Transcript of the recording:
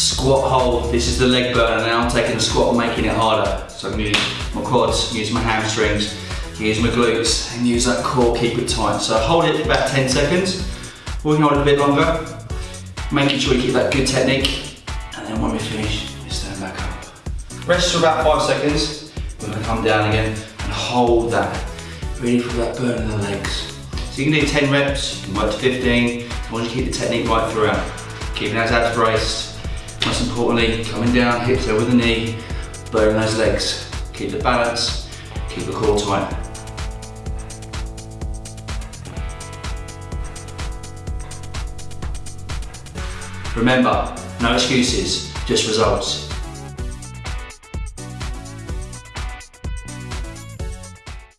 Squat hold, this is the leg burner now. I'm taking the squat and making it harder. So I'm using my quads, use my hamstrings, use my glutes, and use that core, keep it tight. So hold it for about 10 seconds. We can hold it a bit longer, making sure you keep that good technique. And then when we finish, we stand back up. Rest for about five seconds. We're gonna come down again and hold that. Ready for that burn in the legs. So you can do 10 reps, you can work to 15, as long as you keep the technique right throughout. Keeping those abs braced, most importantly, coming down, hips over the knee, burning those legs. Keep the balance, keep the core tight. Remember, no excuses, just results.